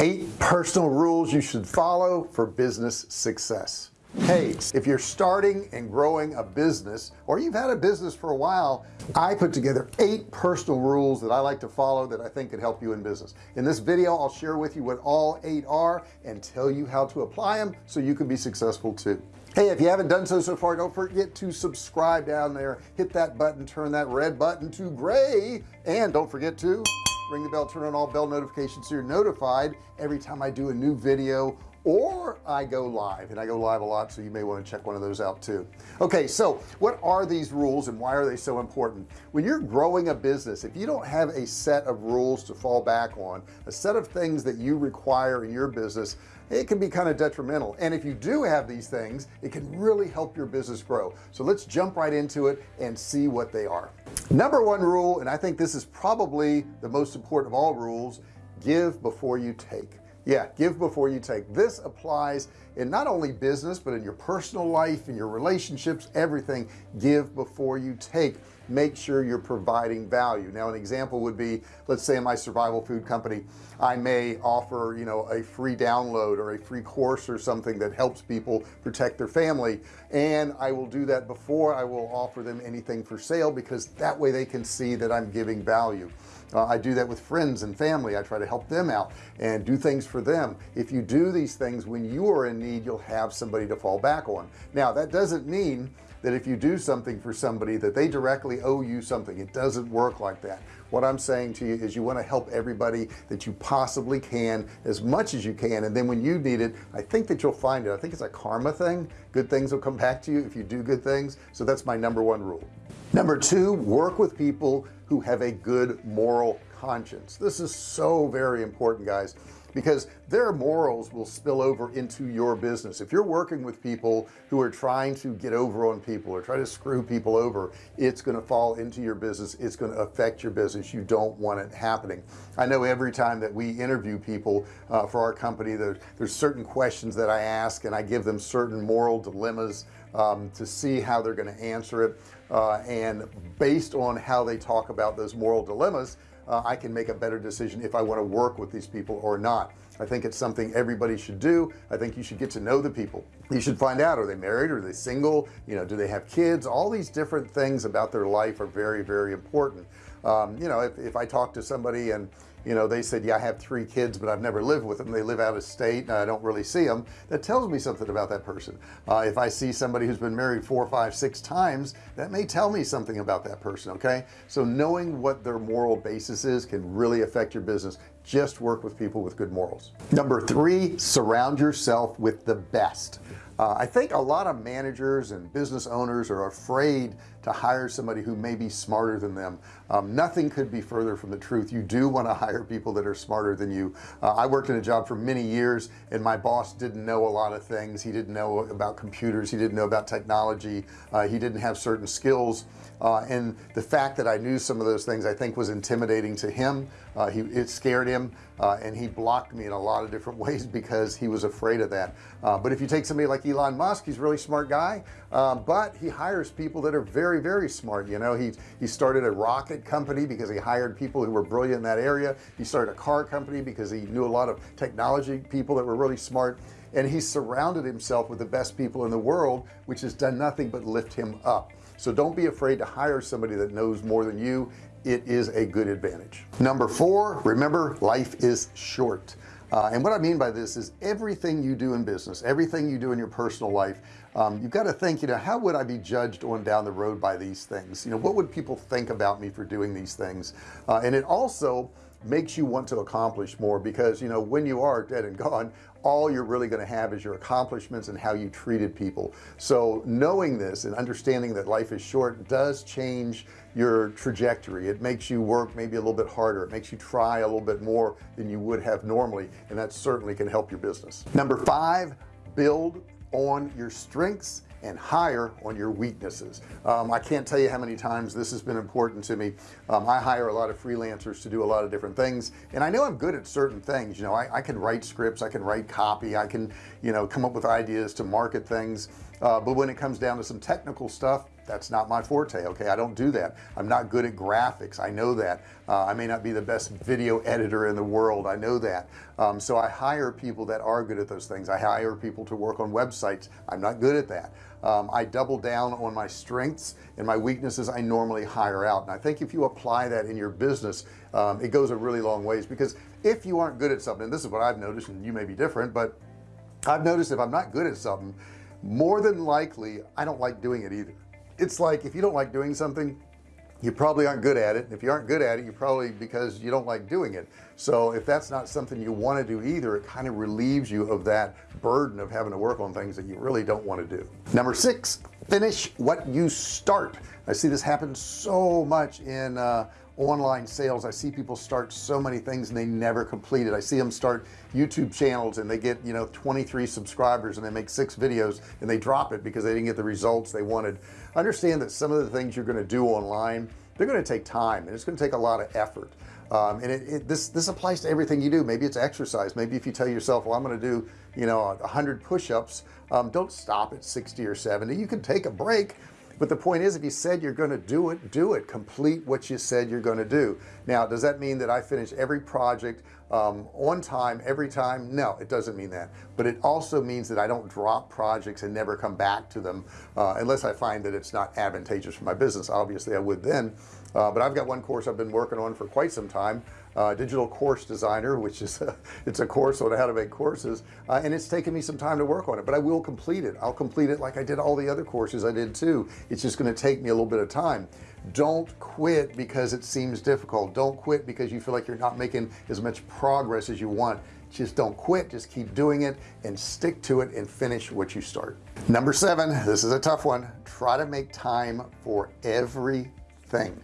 eight personal rules you should follow for business success. Hey if you're starting and growing a business or you've had a business for a while I put together eight personal rules that I like to follow that I think could help you in business. In this video I'll share with you what all eight are and tell you how to apply them so you can be successful too. Hey if you haven't done so so far don't forget to subscribe down there. Hit that button turn that red button to gray and don't forget to ring the bell turn on all bell notifications so you're notified every time I do a new video or I go live and I go live a lot so you may want to check one of those out too. Okay so what are these rules and why are they so important? When you're growing a business if you don't have a set of rules to fall back on a set of things that you require in your business it can be kind of detrimental. And if you do have these things it can really help your business grow. So let's jump right into it and see what they are. Number one rule and I think this is probably the most important of all rules give before you take yeah give before you take. This applies in not only business but in your personal life in your relationships everything. Give before you take. Make sure you're providing value. Now an example would be let's say in my survival food company. I may offer you know a free download or a free course or something that helps people protect their family and I will do that before I will offer them anything for sale because that way they can see that I'm giving value uh, I do that with friends and family. I try to help them out and do things for them. If you do these things when you are in need you'll have somebody to fall back on. Now that doesn't mean that if you do something for somebody that they directly owe you something. It doesn't work like that. What I'm saying to you is you want to help everybody that you possibly can as much as you can and then when you need it I think that you'll find it. I think it's a karma thing. Good things will come back to you if you do good things. So that's my number one rule. Number two work with people who have a good moral conscience. This is so very important guys because their morals will spill over into your business. If you're working with people who are trying to get over on people or try to screw people over it's going to fall into your business. It's going to affect your business. You don't want it happening. I know every time that we interview people uh, for our company there, there's certain questions that I ask and I give them certain moral dilemmas um, to see how they're going to answer it uh, and based on how they talk about those moral dilemmas uh, I can make a better decision if I want to work with these people or not. I think it's something everybody should do. I think you should get to know the people. You should find out are they married? Are they single? You know do they have kids? All these different things about their life are very very important. Um, you know if, if I talk to somebody and you know they said yeah I have three kids but I've never lived with them. They live out of state and I don't really see them that tells me something about that person. Uh, if I see somebody who's been married four five six times that may tell me something about that person okay? So knowing what their moral basis is can really affect your business just work with people with good morals. Number three surround yourself with the best. Uh, I think a lot of managers and business owners are afraid to hire somebody who may be smarter than them. Um, nothing could be further from the truth. You do want to hire people that are smarter than you. Uh, I worked in a job for many years and my boss didn't know a lot of things. He didn't know about computers. He didn't know about technology. Uh, he didn't have certain skills. Uh, and the fact that I knew some of those things I think was intimidating to him. Uh, he it scared him uh, and he blocked me in a lot of different ways because he was afraid of that. Uh, but if you take somebody like Elon Musk he's a really smart guy uh, but he hires people that are very very smart you know? He he started a rocket company because he hired people who were brilliant in that area. He started a car company because he knew a lot of technology people that were really smart. And he surrounded himself with the best people in the world which has done nothing but lift him up. So don't be afraid to hire somebody that knows more than you it is a good advantage. Number four remember life is short. Uh, and what I mean by this is everything you do in business everything you do in your personal life um, you've got to think you know how would I be judged on down the road by these things? You know what would people think about me for doing these things? Uh, and it also makes you want to accomplish more because you know when you are dead and gone all you're really going to have is your accomplishments and how you treated people. So knowing this and understanding that life is short does change your trajectory. It makes you work maybe a little bit harder. It makes you try a little bit more than you would have normally and that certainly can help your business. Number five build on your strengths and hire on your weaknesses. Um, I can't tell you how many times this has been important to me. Um, I hire a lot of freelancers to do a lot of different things and I know I'm good at certain things. You know I, I can write scripts I can write copy I can you know come up with ideas to market things uh, but when it comes down to some technical stuff that's not my forte okay? I don't do that. I'm not good at graphics. I know that. Uh, I may not be the best video editor in the world. I know that. Um, so I hire people that are good at those things. I hire people to work on websites. I'm not good at that. Um, I double down on my strengths and my weaknesses I normally hire out. And I think if you apply that in your business um, it goes a really long ways because if you aren't good at something and this is what I've noticed and you may be different but I've noticed if I'm not good at something more than likely I don't like doing it either. It's like if you don't like doing something you probably aren't good at it. If you aren't good at it you probably because you don't like doing it. So if that's not something you want to do either it kind of relieves you of that burden of having to work on things that you really don't want to do. Number six finish what you start. I see this happen so much in uh, online sales I see people start so many things and they never complete it. I see them start YouTube channels and they get you know 23 subscribers and they make six videos and they drop it because they didn't get the results they wanted. Understand that some of the things you're going to do online they're going to take time and it's going to take a lot of effort. Um, and it, it, this this applies to everything you do. Maybe it's exercise. Maybe if you tell yourself well I'm going to do you know hundred push-ups um, don't stop at 60 or 70 you can take a break but the point is if you said you're going to do it do it. Complete what you said you're going to do. Now does that mean that I finish every project um, on time every time? No it doesn't mean that. But it also means that I don't drop projects and never come back to them uh, unless I find that it's not advantageous for my business. Obviously I would then. Uh, but I've got one course I've been working on for quite some time uh, digital course designer which is a, it's a course on how to make courses uh, and it's taken me some time to work on it but I will complete it. I'll complete it like I did all the other courses I did too. It's just going to take me a little bit of time. Don't quit because it seems difficult. Don't quit because you feel like you're not making as much progress as you want. Just don't quit. Just keep doing it and stick to it and finish what you start. Number seven this is a tough one. Try to make time for everything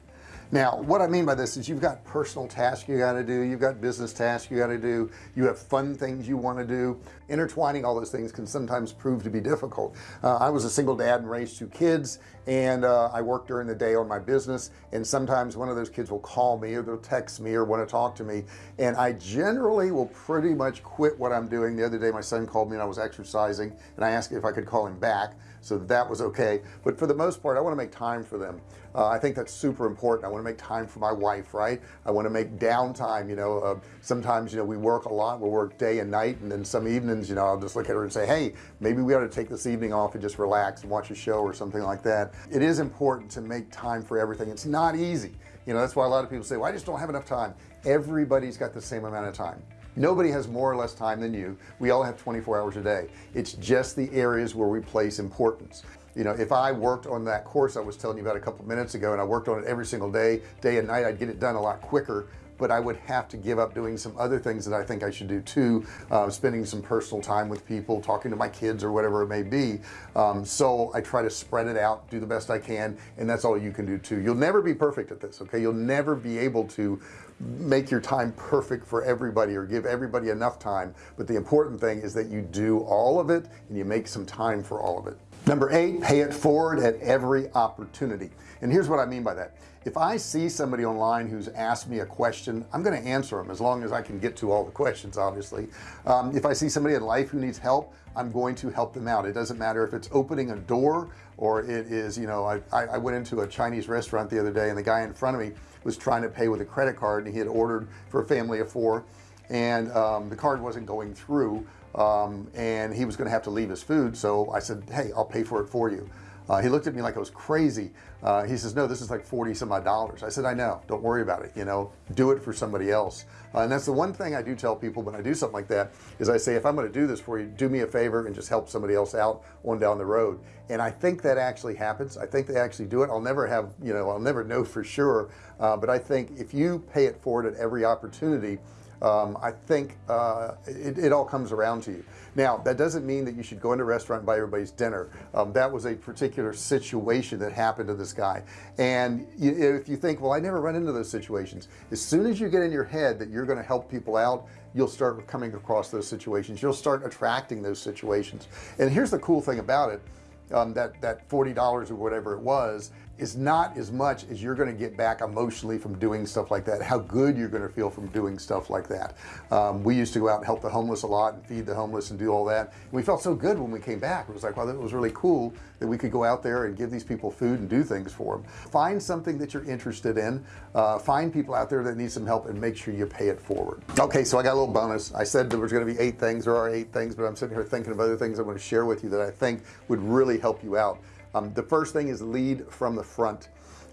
now what I mean by this is you've got personal tasks you got to do you've got business tasks you got to do you have fun things you want to do. Intertwining all those things can sometimes prove to be difficult. Uh, I was a single dad and raised two kids and uh, I work during the day on my business and sometimes one of those kids will call me or they'll text me or want to talk to me and I generally will pretty much quit what I'm doing. The other day my son called me and I was exercising and I asked if I could call him back so that was okay. But for the most part I want to make time for them uh, I think that's super important. I want to make time for my wife right? I want to make downtime you know uh, sometimes you know we work a lot we'll work day and night and then some evenings you know I'll just look at her and say hey maybe we ought to take this evening off and just relax and watch a show or something like that. It is important to make time for everything. It's not easy. You know that's why a lot of people say well I just don't have enough time. Everybody's got the same amount of time. Nobody has more or less time than you. We all have 24 hours a day. It's just the areas where we place importance you know if I worked on that course I was telling you about a couple minutes ago and I worked on it every single day day and night I'd get it done a lot quicker but I would have to give up doing some other things that I think I should do too uh, spending some personal time with people talking to my kids or whatever it may be. Um, so I try to spread it out do the best I can and that's all you can do too. You'll never be perfect at this okay? You'll never be able to make your time perfect for everybody or give everybody enough time but the important thing is that you do all of it and you make some time for all of it number eight pay it forward at every opportunity. And here's what I mean by that. If I see somebody online who's asked me a question I'm going to answer them as long as I can get to all the questions obviously. Um, if I see somebody in life who needs help I'm going to help them out. It doesn't matter if it's opening a door or it is you know I, I went into a Chinese restaurant the other day and the guy in front of me was trying to pay with a credit card and he had ordered for a family of four and um, the card wasn't going through um, and he was going to have to leave his food so I said hey I'll pay for it for you. Uh, he looked at me like I was crazy. Uh, he says no this is like 40 some odd dollars. I said I know don't worry about it you know do it for somebody else. Uh, and that's the one thing I do tell people when I do something like that is I say if I'm going to do this for you do me a favor and just help somebody else out on down the road. And I think that actually happens. I think they actually do it. I'll never have you know I'll never know for sure. Uh, but I think if you pay it forward at every opportunity um, I think uh, it, it, all comes around to you. Now that doesn't mean that you should go into a restaurant and buy everybody's dinner. Um, that was a particular situation that happened to this guy. And you, if you think well I never run into those situations as soon as you get in your head that you're going to help people out you'll start coming across those situations. You'll start attracting those situations. And here's the cool thing about it um, that that $40 or whatever it was is not as much as you're going to get back emotionally from doing stuff like that how good you're going to feel from doing stuff like that. Um, we used to go out and help the homeless a lot and feed the homeless and do all that. And we felt so good when we came back. It was like well it was really cool that we could go out there and give these people food and do things for them find something that you're interested in uh, find people out there that need some help and make sure you pay it forward. Okay so I got a little bonus. I said there was going to be eight things. There are eight things but I'm sitting here thinking of other things I want to share with you that I think would really help you out um, the first thing is lead from the front.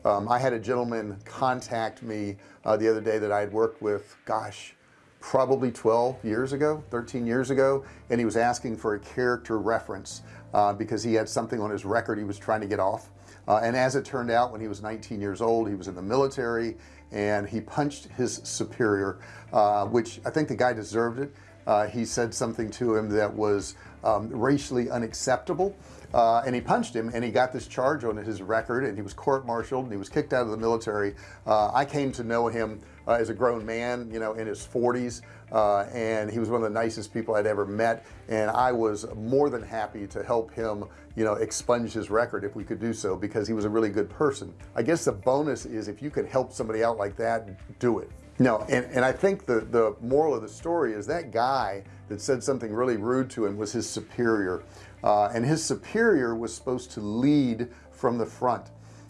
Um, I had a gentleman contact me uh, the other day that I had worked with gosh probably 12 years ago 13 years ago and he was asking for a character reference uh, because he had something on his record he was trying to get off. Uh, and as it turned out when he was 19 years old he was in the military and he punched his superior uh, which I think the guy deserved it. Uh, he said something to him that was um, racially unacceptable uh, and he punched him and he got this charge on his record and he was court-martialed and he was kicked out of the military. Uh, I came to know him uh, as a grown man you know in his 40s uh, and he was one of the nicest people I'd ever met and I was more than happy to help him you know expunge his record if we could do so because he was a really good person. I guess the bonus is if you can help somebody out like that do it. No and, and I think the the moral of the story is that guy that said something really rude to him was his superior uh, and his superior was supposed to lead from the front.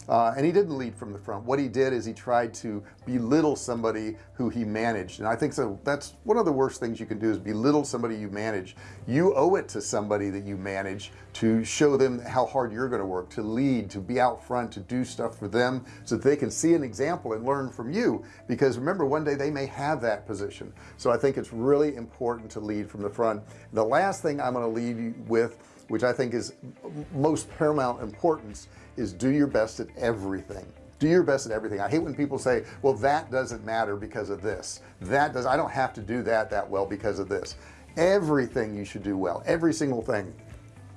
Uh, and he didn't lead from the front. What he did is he tried to belittle somebody who he managed. And I think so that's one of the worst things you can do is belittle somebody you manage. You owe it to somebody that you manage to show them how hard you're going to work to lead to be out front to do stuff for them so that they can see an example and learn from you. Because remember one day they may have that position. So I think it's really important to lead from the front. The last thing I'm going to leave you with which I think is most paramount importance is do your best at everything. Do your best at everything. I hate when people say well that doesn't matter because of this. That does I don't have to do that that well because of this. Everything you should do well. Every single thing.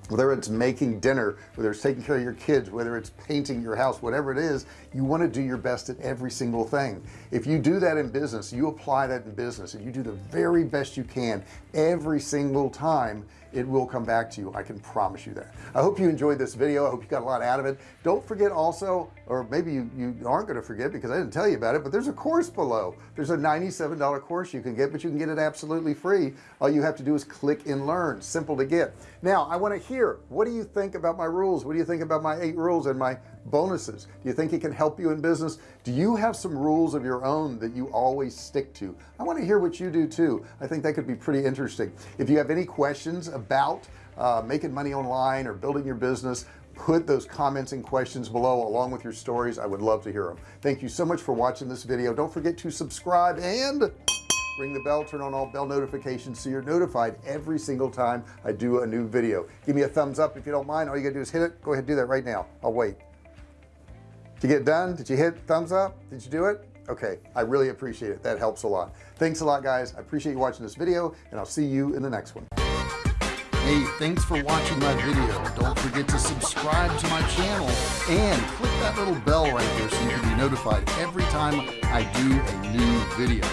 Whether it's making dinner whether it's taking care of your kids whether it's painting your house whatever it is you want to do your best at every single thing. If you do that in business you apply that in business and you do the very best you can every single time it will come back to you I can promise you that. I hope you enjoyed this video. I hope you got a lot out of it. Don't forget also or maybe you, you aren't going to forget because I didn't tell you about it but there's a course below. There's a $97 course you can get but you can get it absolutely free. All you have to do is click and learn. Simple to get. Now I want to hear what do you think about my rules? What do you think about my eight rules and my bonuses. Do you think it can help you in business? Do you have some rules of your own that you always stick to? I want to hear what you do too. I think that could be pretty interesting. If you have any questions about uh, making money online or building your business put those comments and questions below along with your stories. I would love to hear them thank you so much for watching this video. Don't forget to subscribe and ring the bell turn on all bell notifications so you're notified every single time I do a new video. Give me a thumbs up if you don't mind. All you gotta do is hit it. Go ahead and do that right now. I'll wait did you get done did you hit thumbs up? Did you do it? Okay I really appreciate it. That helps a lot. Thanks a lot guys. I appreciate you watching this video and I'll see you in the next one. Hey thanks for watching my video. Don't forget to subscribe to my channel and click that little bell right there so you can be notified every time I do a new video.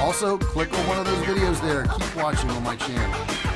Also click on one of those videos there. Keep watching on my channel